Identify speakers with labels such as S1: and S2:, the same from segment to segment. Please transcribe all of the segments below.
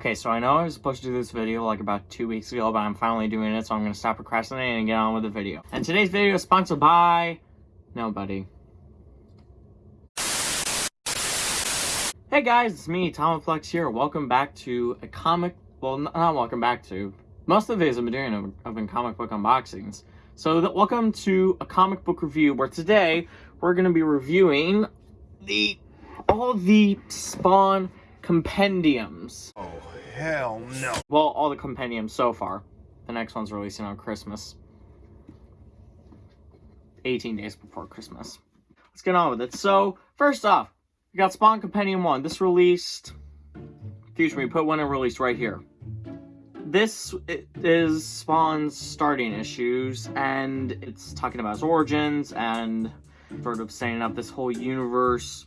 S1: Okay, so I know I was supposed to do this video like about two weeks ago, but I'm finally doing it, so I'm going to stop procrastinating and get on with the video. And today's video is sponsored by... Nobody. Hey guys, it's me, Tomaflex here. Welcome back to a comic... Well, not welcome back to. Most of the videos I've been doing have been comic book unboxings. So, the, welcome to a comic book review, where today we're going to be reviewing the... all the Spawn compendiums.
S2: Oh, hell no.
S1: Well, all the compendiums so far. The next one's releasing on Christmas. 18 days before Christmas. Let's get on with it. So, first off, we got Spawn Compendium 1. This released... Excuse me, put one it released right here. This is Spawn's starting issues, and it's talking about his origins, and sort of setting up this whole universe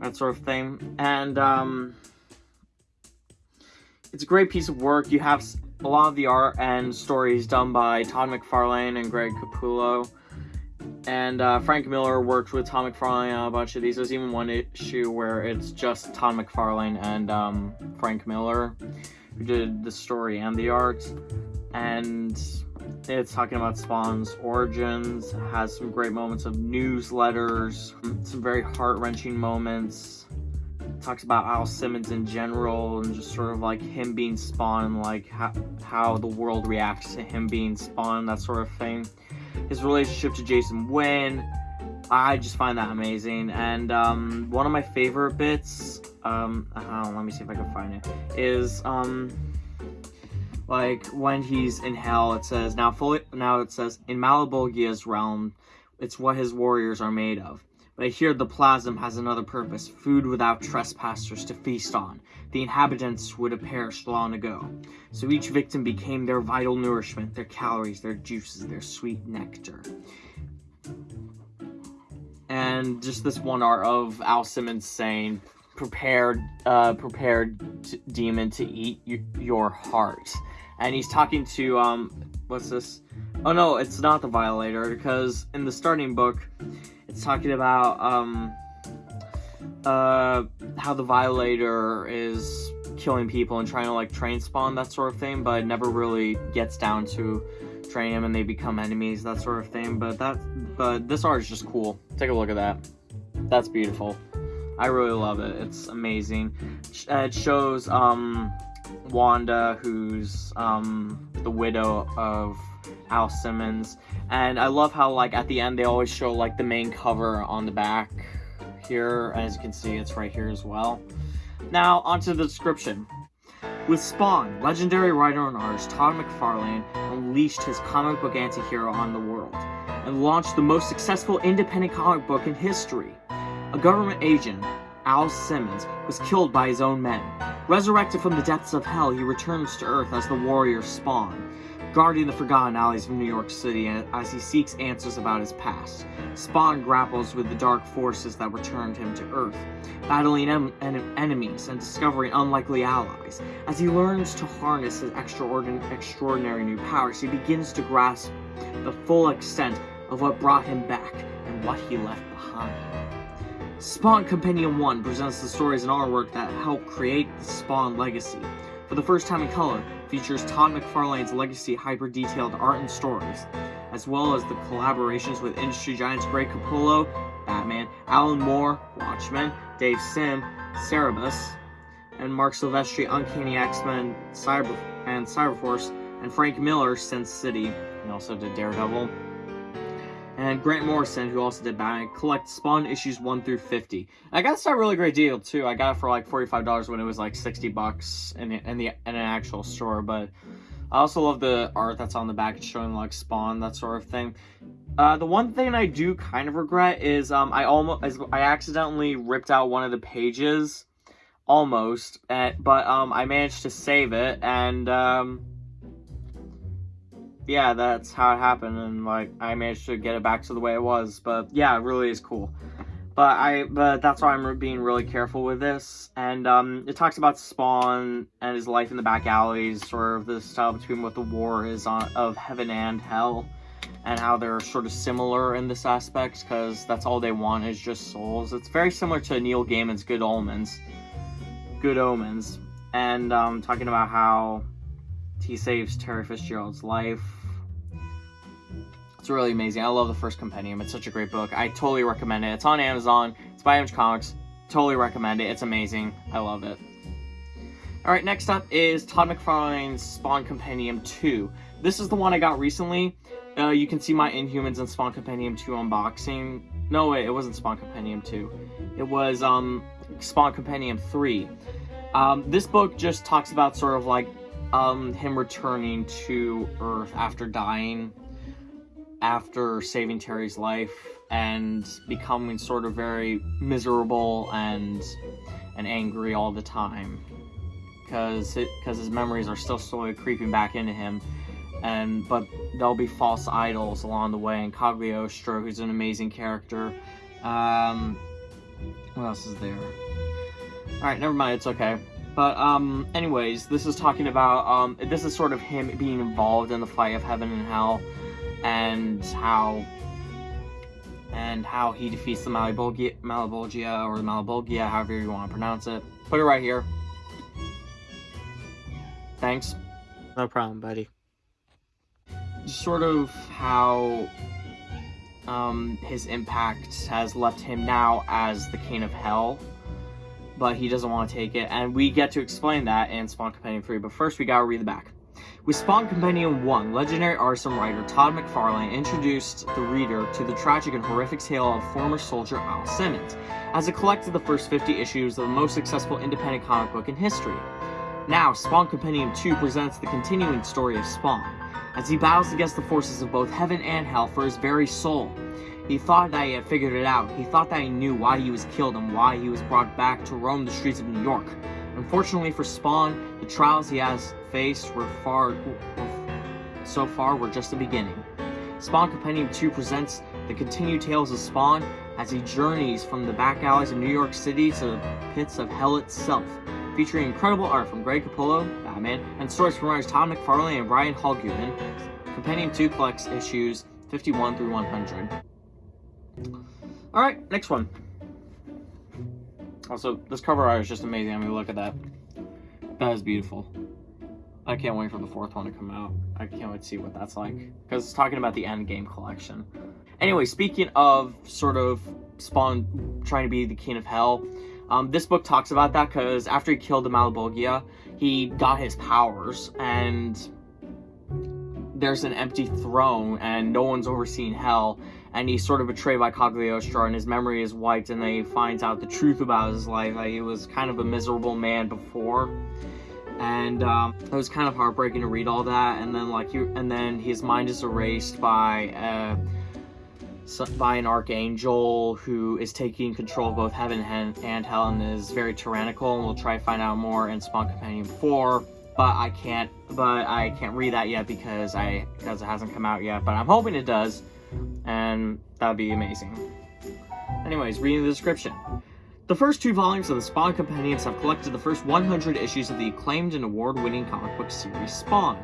S1: that sort of thing. And um, it's a great piece of work. You have a lot of the art and stories done by Todd McFarlane and Greg Capullo. And uh, Frank Miller worked with Todd McFarlane on a bunch of these. There's even one issue where it's just Todd McFarlane and um, Frank Miller who did the story and the art. And it's talking about Spawn's origins, has some great moments of newsletters, some very heart-wrenching moments. Talks about Al Simmons in general and just sort of like him being Spawn like how, how the world reacts to him being Spawn, that sort of thing. His relationship to Jason Wynn, I just find that amazing. And um, one of my favorite bits, um, know, let me see if I can find it, is um, like when he's in hell it says now fully now it says in Malebolgia's realm it's what his warriors are made of but here the plasm has another purpose food without trespassers to feast on. The inhabitants would have perished long ago. So each victim became their vital nourishment their calories their juices their sweet nectar. And just this one art of Al Simmons saying prepared uh prepared demon to eat your heart. And he's talking to um what's this? Oh no it's not the violator because in the starting book it's talking about um uh how the violator is killing people and trying to like train spawn that sort of thing but never really gets down to train him and they become enemies that sort of thing but that but this art is just cool. Take a look at that. That's beautiful. I really love it. It's amazing. It shows um Wanda, who's um, the widow of Al Simmons. And I love how, like, at the end, they always show, like, the main cover on the back here. As you can see, it's right here as well. Now, onto the description. With Spawn, legendary writer and artist Todd McFarlane unleashed his comic book anti-hero on the world and launched the most successful independent comic book in history. A government agent, Al Simmons, was killed by his own men, Resurrected from the depths of hell, he returns to Earth as the warrior Spawn, guarding the forgotten alleys of New York City as he seeks answers about his past. Spawn grapples with the dark forces that returned him to Earth, battling en en enemies and discovering unlikely allies. As he learns to harness his extraordinary new powers, he begins to grasp the full extent of what brought him back and what he left behind. Spawn Compendium 1 presents the stories and artwork that help create the Spawn legacy. For the first time in color, features Todd McFarlane's legacy hyper-detailed art and stories, as well as the collaborations with industry giants Greg Capullo, Batman, Alan Moore, Watchmen, Dave Sim, Cerebus, and Marc Silvestri, Uncanny X-Men, Cyber and Cyberforce, and Frank Miller, Sin City, and also did Daredevil and Grant Morrison, who also did Batman, collect Spawn issues 1 through 50. I got this at a really great deal, too. I got it for like $45 when it was like 60 bucks in, in, the, in an actual store, but I also love the art that's on the back. Showing like Spawn, that sort of thing. Uh, the one thing I do kind of regret is um, I almost I accidentally ripped out one of the pages, almost, at, but um, I managed to save it, and um, yeah, that's how it happened, and like I managed to get it back to the way it was. But yeah, it really is cool. But I, but that's why I'm being really careful with this. And um, it talks about Spawn and his life in the back alleys, sort of the style between what the war is on of heaven and hell, and how they're sort of similar in this aspect, because that's all they want is just souls. It's very similar to Neil Gaiman's Good Omens. Good Omens. and um, talking about how he saves Terry Fitzgerald's life. It's really amazing. I love the first compendium. It's such a great book. I totally recommend it. It's on Amazon. It's by Image Comics. Totally recommend it. It's amazing. I love it. Alright, next up is Todd McFarlane's Spawn Compendium 2. This is the one I got recently. Uh, you can see my Inhumans and Spawn Compendium 2 unboxing. No, wait, it wasn't Spawn Compendium 2. It was um, Spawn Compendium 3. Um, this book just talks about sort of like um, him returning to Earth after dying, after saving Terry's life, and becoming sort of very miserable and and angry all the time. Because because his memories are still slowly creeping back into him and but there'll be false idols along the way and Cagliostro who's an amazing character um what else is there? All right never mind it's okay but um anyways this is talking about um this is sort of him being involved in the fight of heaven and hell and how and how he defeats the Malebolgia or the Malebolgia, however you want to pronounce it. Put it right here. Thanks.
S2: No problem, buddy.
S1: Sort of how um, his impact has left him now as the King of Hell, but he doesn't want to take it, and we get to explain that in Spawn Companion 3, but first we gotta read the back. With Spawn Companion 1, legendary artist and writer Todd McFarlane introduced the reader to the tragic and horrific tale of former soldier Al Simmons, as it collected the first 50 issues of the most successful independent comic book in history. Now, Spawn Companion 2 presents the continuing story of Spawn, as he battles against the forces of both heaven and hell for his very soul. He thought that he had figured it out. He thought that he knew why he was killed and why he was brought back to roam the streets of New York. Unfortunately for Spawn, the trials he has faced were far, so far were just the beginning. Spawn Compendium 2 presents the continued tales of Spawn as he journeys from the back alleys of New York City to the pits of hell itself, featuring incredible art from Greg Capullo, Batman, and stories from writers Todd McFarlane and Brian Holguin. Compendium 2 collects issues 51 through 100. Alright, next one. Also, this cover art is just amazing. I mean, look at that. That is beautiful. I can't wait for the fourth one to come out. I can't wait to see what that's like. Because it's talking about the Endgame collection. Anyway, speaking of sort of Spawn trying to be the king of hell, um, this book talks about that because after he killed the Malebolgia, he got his powers, and there's an empty throne, and no one's overseeing hell, and he's sort of betrayed by Cagliostro, and his memory is wiped, and then he finds out the truth about his life. Like, he was kind of a miserable man before, and um, it was kind of heartbreaking to read all that. And then like you, and then his mind is erased by uh, by an archangel who is taking control of both heaven and, hell, and is very tyrannical. And we'll try to find out more in Spawn Companion Four. But I can't, but I can't read that yet because I because it hasn't come out yet. But I'm hoping it does and that'd be amazing. Anyways, reading the description. The first two volumes of the Spawn Compendiums have collected the first 100 issues of the acclaimed and award-winning comic book series Spawn.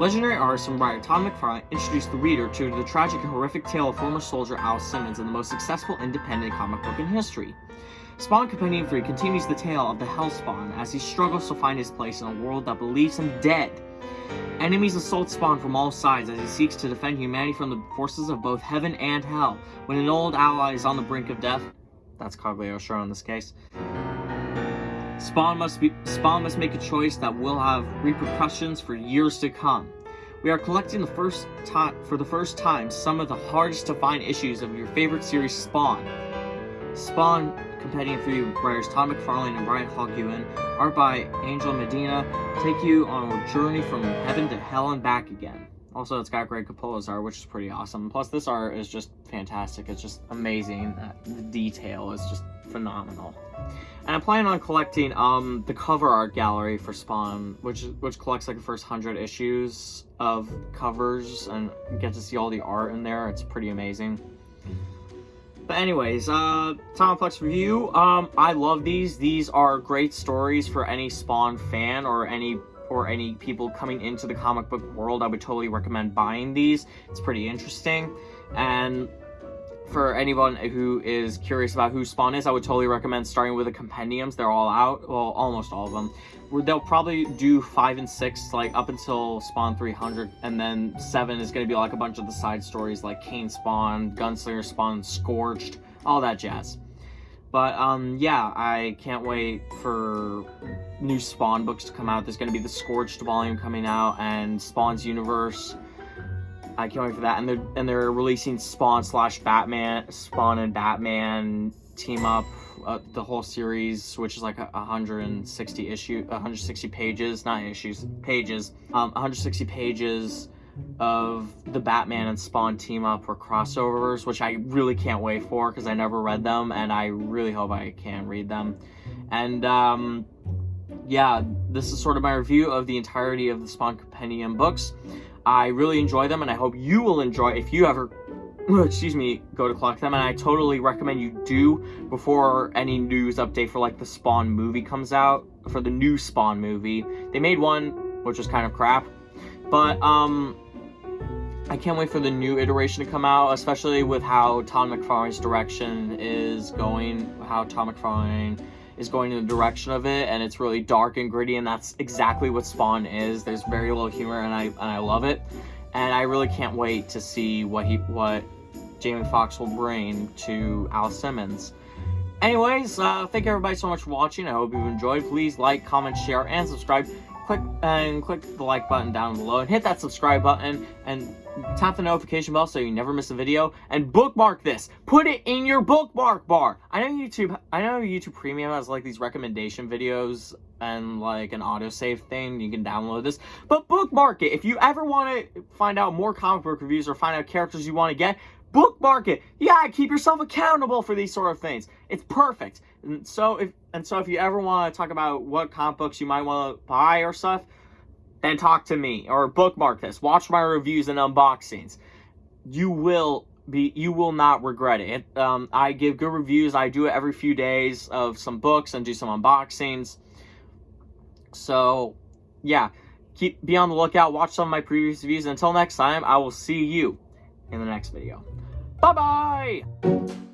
S1: Legendary artist and writer Todd McFarlane introduced the reader to the tragic and horrific tale of former soldier Al Simmons and the most successful independent comic book in history. Spawn Companion 3 continues the tale of the Hellspawn as he struggles to find his place in a world that believes him dead Enemies assault Spawn from all sides as he seeks to defend humanity from the forces of both heaven and hell. When an old ally is on the brink of death, that's Cagliostro in this case, Spawn must be Spawn must make a choice that will have repercussions for years to come. We are collecting the first time for the first time some of the hardest to find issues of your favorite series Spawn. Spawn Compendium 3 writers Todd McFarlane and Brian Holguin, art by Angel Medina, take you on a journey from heaven to hell and back again. Also, it's got Greg Capullo's art, which is pretty awesome. Plus, this art is just fantastic. It's just amazing. The detail is just phenomenal. And I'm planning on collecting um, the cover art gallery for Spawn, which which collects like the first hundred issues of covers and get to see all the art in there. It's pretty amazing. But anyways, uh, Tomaplex review. Um, I love these. These are great stories for any Spawn fan or any or any people coming into the comic book world. I would totally recommend buying these. It's pretty interesting, and for anyone who is curious about who Spawn is, I would totally recommend starting with the compendiums. They're all out, well, almost all of them. They'll probably do five and six, like up until Spawn 300, and then seven is going to be like a bunch of the side stories, like Kane Spawn, Gunslinger Spawn, Scorched, all that jazz. But um, yeah, I can't wait for new Spawn books to come out. There's going to be the Scorched volume coming out and Spawn's Universe. I can't wait for that. And they're and they're releasing Spawn slash Batman, Spawn and Batman team up, uh, the whole series, which is like a 160 issue, 160 pages, not issues, pages, um, 160 pages of the Batman and Spawn team up or crossovers, which I really can't wait for because I never read them and I really hope I can read them. And um, yeah, this is sort of my review of the entirety of the Spawn Compendium books. I really enjoy them and I hope you will enjoy if you ever excuse me, go to collect them, and I totally recommend you do before any news update for like the Spawn movie comes out, for the new Spawn movie. They made one, which was kind of crap, but um, I can't wait for the new iteration to come out, especially with how Tom McFarlane's direction is going, how Tom McFarlane is going in the direction of it, and it's really dark and gritty, and that's exactly what Spawn is. There's very little humor, and I and I love it, and I really can't wait to see what he what Jamie Foxx will bring to Al Simmons. Anyways, uh, thank you everybody so much for watching. I hope you've enjoyed. Please like, comment, share, and subscribe click and click the like button down below and hit that subscribe button and tap the notification bell so you never miss a video and bookmark this put it in your bookmark bar i know youtube i know youtube premium has like these recommendation videos and like an autosave thing you can download this but bookmark it if you ever want to find out more comic book reviews or find out characters you want to get bookmark it. Yeah, keep yourself accountable for these sort of things. It's perfect. And so if and so if you ever want to talk about what comic books you might want to buy or stuff, then talk to me or bookmark this. Watch my reviews and unboxings. You will be you will not regret it. Um, I give good reviews. I do it every few days of some books and do some unboxings. So, yeah, keep be on the lookout. Watch some of my previous reviews. Until next time, I will see you in the next video. Bye bye!